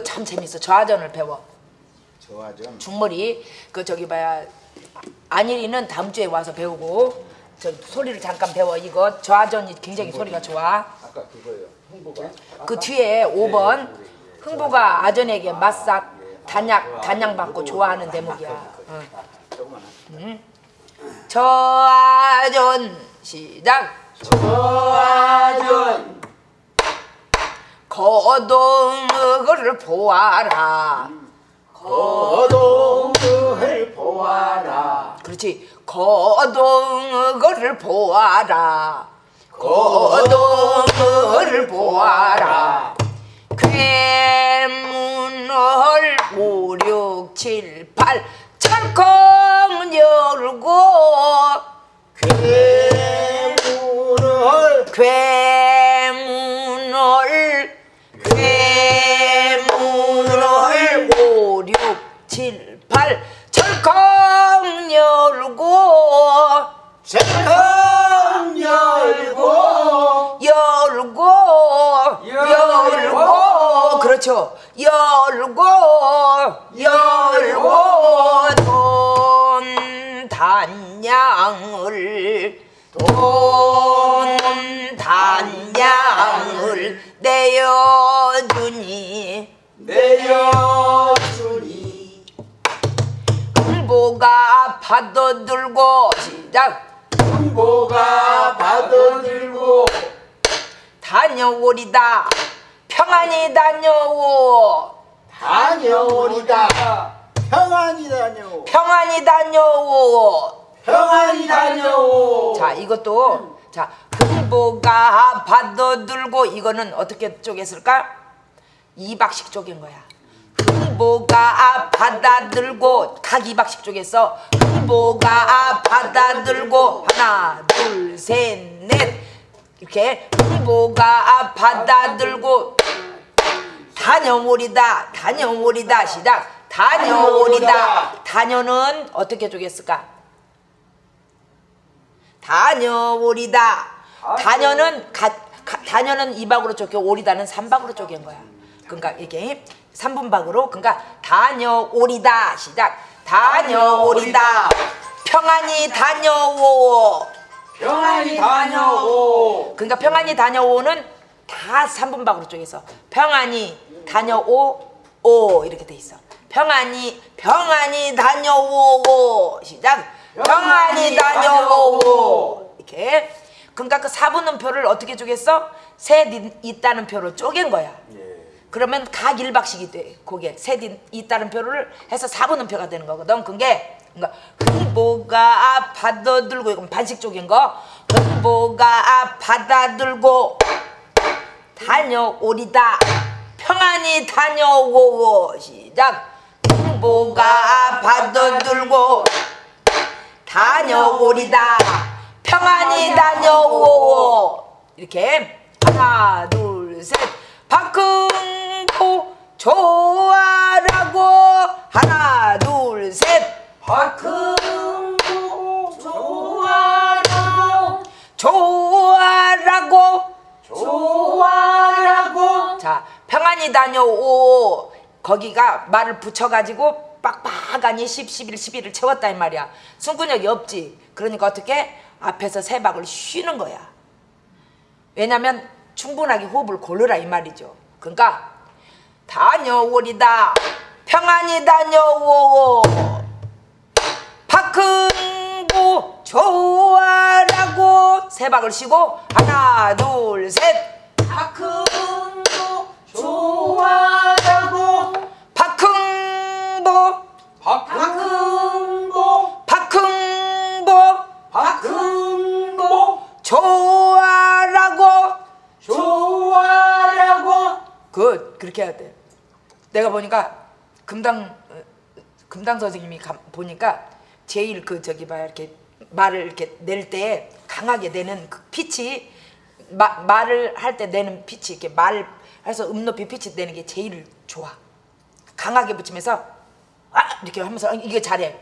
이거 참 재밌어. 저하전을 배워. 좋아죠. 중머리 그 저기 봐야 안일이는 다음 주에 와서 배우고 저 소리를 잠깐 배워. 이거 저하전이 굉장히 소리가 좋아. 아까 그거요. 홍보가. 그 뒤에 5번 흥부가 아전에게 맞삭 단약 단양 받고 좋아하는 대목이야. 응. 저아전 시작 좋아전. 거동을 보아라. 거동을 보아라. 그렇지. 거동을 보아라. 거동을 보아라. 괴문을 5, 6, 7, 8 철컹 열고 괴물을 괴 세컨 열고 열고. 열고. 그렇죠. 열고 열고. 돈 단양을 돈 단양을 내어주니. 내려주니. 흥보가 파도 들고 시작 홍보가 받아들고 다녀오리다. 평안히 다녀오. 다녀오리다. 평안히 다녀오. 평안히 다녀오. 평안히 다녀오. 자 이것도 자 흥보가 파도들고 이거는 어떻게 쪼갰을까? 이박식 쪼갠 거야 흥보가 받아들고 각 이박식 쪼갰어 흥보가 받아들고 하나 둘 셋 넷 이렇게 흥보가 받아들고 다녀오리다 다녀오리다 시작 다녀오리다 다녀는 어떻게 쪼갰을까? 다녀오리다. 다녀는 가, 가- 다녀는 이박으로 쪼개 오리다는 삼박으로 쪼갠 거야. 그러니까 이게 삼분박으로 그러니까 다녀오리다 시작. 다녀오리다. 평안히 다녀오. 평안히 다녀오 그러니까 평안히 다녀오는 다 삼분박으로 쪼개서 평안히 다녀오 오 이렇게 돼 있어. 평안히 평안히 다녀오 시작. 평안히 다녀오 이렇게. 그러니까 그 사분음표를 어떻게 쪼갰어? 셋 있- 있다는 표로 쪼갠 거야. 그러면 각 일박식이 돼. 그게 셋 있- 있다는 표를 해서 사분음표가 되는 거거든. 그게 그러니까 흥보가 받아들고 이건 반식 쪽인 거. 흥보가 받아들고 다녀오리다. 평안히 다녀오고 시작. 흥보가 받아들고 다녀오리다. 평안히 다녀오고 이렇게 하나 둘 셋. 박 흥고 좋아라고. 하나 둘 셋. 박흥고 좋아라고. 좋아라고. 좋아라고. 자 평안히 다녀오. 거기가 말을 붙여가지고 빡빡하니 10, 11, 11을 채웠다 이 말이야. 숨근육이 없지. 그러니까 어떻게? 앞에서 세 박을 쉬는 거야. 왜냐면 충분하게 호흡을 고르라 이 말이죠. 그러니까 다녀오리다. 평안히 다녀오 박흥고 좋아라고 세 박을 쉬고 하나 둘셋. 박흥고 좋아라고. 박흥보 박흥고 박흥보 박흥고 좋아라고. 좋아라고. 그 그렇게 해야 돼 내가 보니까 금당 어, 금당 선생님이 가- 보니까 제일 그 저기 봐 이렇게 말을 이렇게 낼 때 강하게 내는 그 피치 마, 말을 할 때 내는 피치 이렇게 말 해서 음높이 피치 내는 게 제일 좋아. 강하게 붙이면서 아 이렇게 하면서 어, 이게 잘해.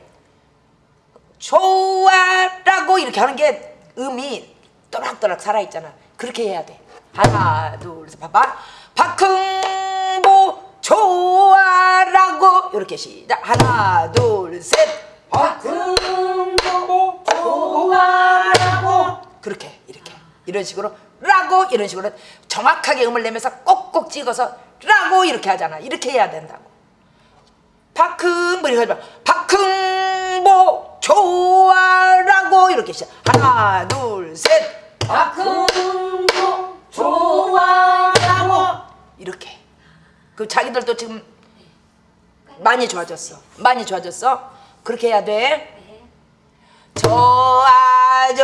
좋아라고 이렇게 하는 게 음이 또락또락 살아있잖아. 그렇게 해야 돼. 하나 둘셋 봐봐. 박흥보 좋아라고. 이렇게 시작. 하나 둘셋. 박흥복 좋아라고. 그렇게 이렇게. 이런 식으로 라고 이런 식으로 정확하게 음을 내면서 꼭꼭 찍어서 라고 이렇게 하잖아. 이렇게 해야 된다고. 박흥보 이렇게 하지 마. 박흥보 좋아라고. 이렇게 시작. 하나 둘셋. 박흥 그 자기들도 지금 많이 좋아졌어. 많이 좋아졌어? 그렇게 해야 돼? 저아전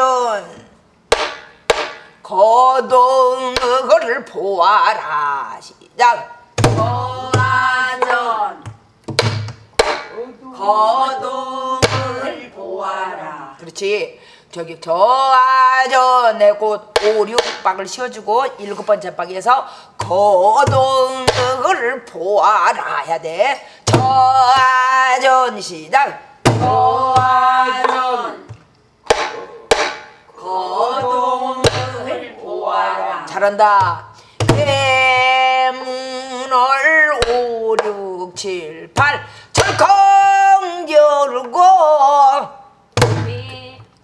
거동을 보아라. 시작. 저아전 거동을 보아라. 그렇지 저기 저아전에 곧 오륙박을 씌워주고 일곱 번째 박에서 거동을 보아라 해야 돼. 저아전 시작 저아전 거동을 보아라. 잘한다. 대문을 오육칠팔 철컹 열고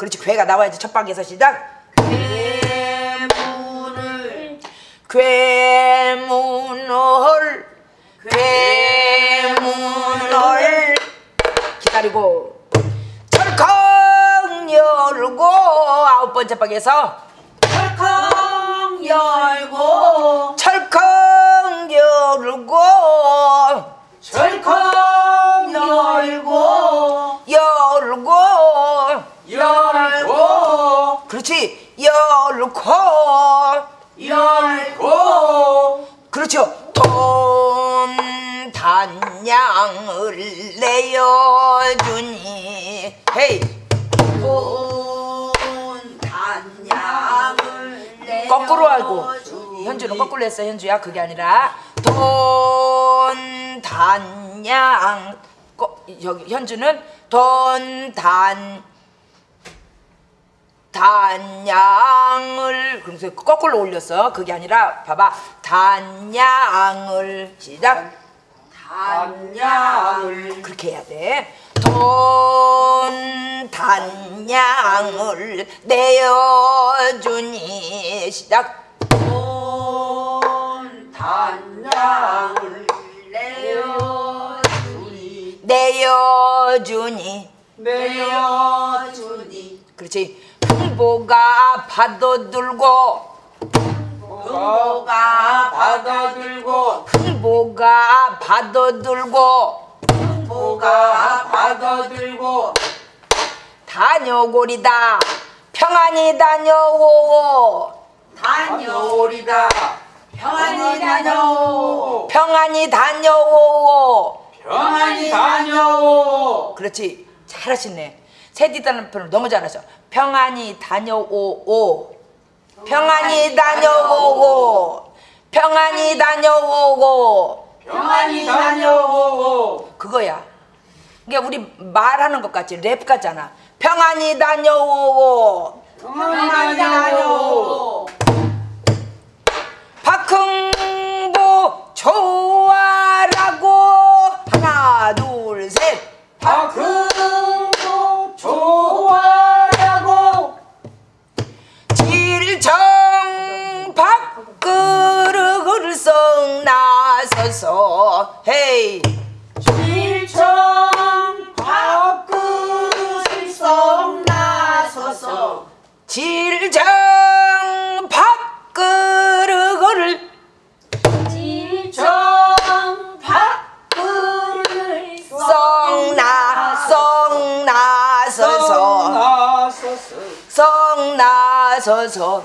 그렇지 괴가 나와야지 첫 방에서 시작. 괴문을 괴문을 괴문을 기다리고 철컹 열고 아홉 번째 방에서 철컹 열고 그렇지. 열고 열고. 그렇죠. 돈 단양을 내어주니. 헤이. 돈 단양을 거꾸로 하고. 현주는 거꾸로 했어 현주야. 그게 아니라. 돈 단양. 거, 여기 현주는 돈 단 단양을. 그래서 거꾸로 올렸어. 그게 아니라 봐봐. 단양을. 시작. 단양을. 그렇게 해야 돼 돈 단양을 내어주니. 시작. 돈 단양을 내어주니. 내어주니. 내어주니. 그렇지 흥보가 파도들고 흥보가 받아들고 흥보가 파도 들고 흥보가 받아들고 다녀오리다. 평안히 다녀오 다녀오리다. 평안히 다녀오 평안히 다녀오 평안히 다녀오 그렇지. 잘하시네. 세디다는 표현을 너무 잘하셔 평안히 다녀오오. 평안히 다녀오고 평안히 다녀오고 평안히 다녀오 그거야. 이게 우리 말하는 것 같지 랩 같잖아. 평안히 다녀오고 평안히 다녀오 박흥보 좋 나서서 헤이. 일청 밥그릇을 썩 나서서. 질정 밥그릇을. 일청 밥그릇을 썩 나, 썩 나서서. 나서서. 썩 나서서.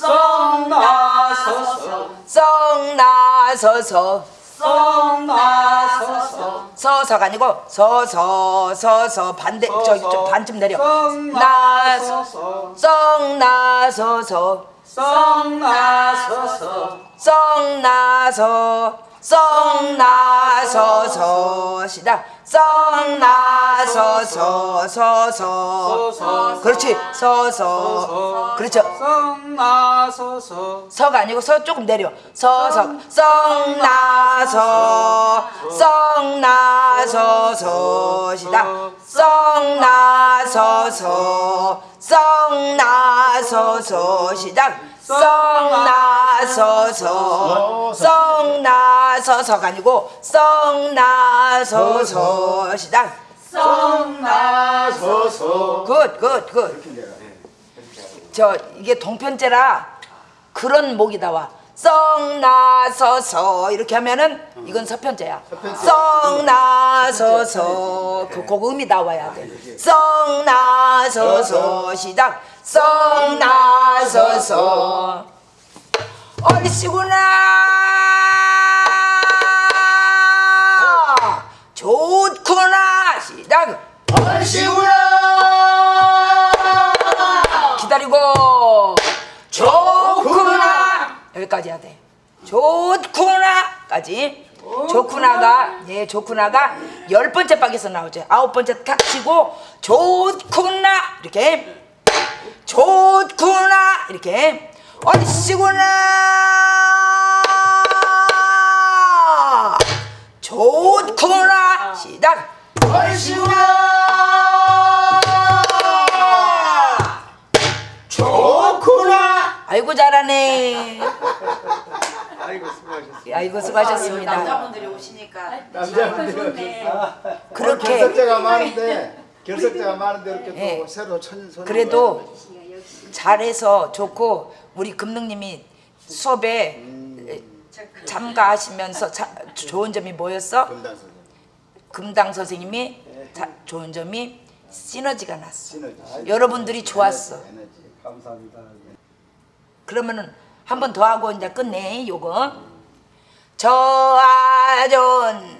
썩 나서서. 썩나 서서. 썩 나서서. 서서가 아니고 서서 서서. 반대 저기 좀 반쯤 내려. 썩 나서서. 썩 나서서. 썩 나서서. 썩 나서 썩 나서서 시작. 썩 나서서 서서 서서. 그렇지. 서서. 그렇죠. 성나서서. 서가 아니고 서 조금 내려. 서서. 썩 나서. 썩 나서서 시작. 썩 나서서. 썩 나서서 시작 썩 나서서. 썩 나서서가 아니고 썩 나서서. 시작. 성나서서. good good good. 저 이게 동편제라 그런 목이 나와 썩 나서서. 이렇게 하면은 이건 서편제야. 썩 나서서. 그, 그 음이 나와야 돼 썩 나서서. 시작. 썩 나서서. 얼씨구나. 좋구나. 시작. 기다리고 좋구나까지. 좋구나가 예 좋구나가 열 번째 박에서 나오죠. 아홉 번째 탁 치고 좋구나 이렇게. 좋구나 이렇게. 얼씨구나. 좋구나. 시작. 좋구나. 아이고 잘하네 아이고 수고하셨습니다 아이고 수고하셨습니다 남자분들이 오시니까 남자분들이 그렇게 결석자가 많은데 결석자가 많은데 이렇게 예. 또 새로 천 손. 그래도 잘해서 좋고 우리 금능님이 수업에 참가하시면서 자- 좋은 점이 뭐였어? 금단 선생 금당 선생님이 자- 좋은 점이 시너지가 났어. 시너지. 여러분들이 좋았어. 에너지. 감사합니다. 그러면은 한 번 더 하고 이제 끝내 요거. 저아전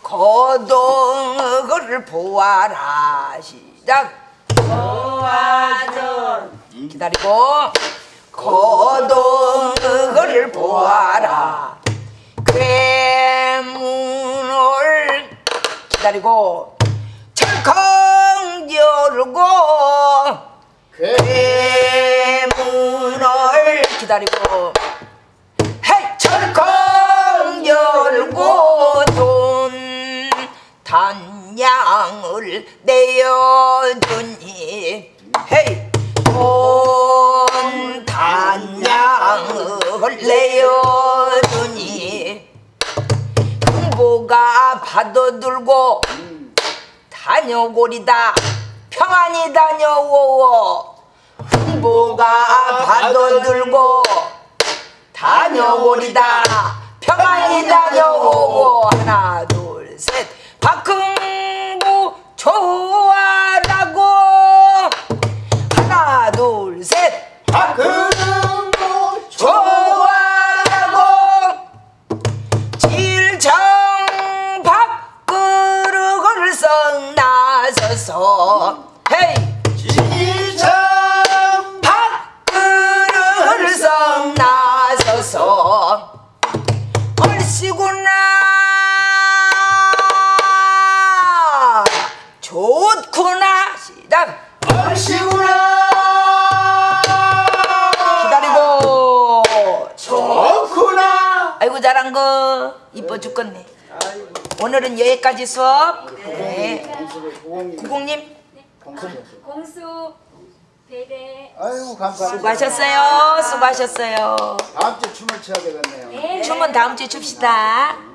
거동을 보아라. 시작. 저아전 기다리고. 거동을 보아라. 괴문을 기다리고. 철컹 열고. 대문을 기다리고. 헤이 철컹 열고 돈 단양을 내어주니. 헤이 돈 단양을 내어주니. 흥보가 파도들고 다녀오리다. 평안히 다녀오오 흥보가 파도들고 다녀오리다. 평안히 다녀오오 하나 둘 셋. 박흥 오늘은 여기까지 수업 네 구공님 공수 배대 아이고 감사합니다. 수고하셨어요 수고하셨어요 다음 주 춤을 춰야 되겠네요. 네. 춤은 다음 주에 춥시다 응.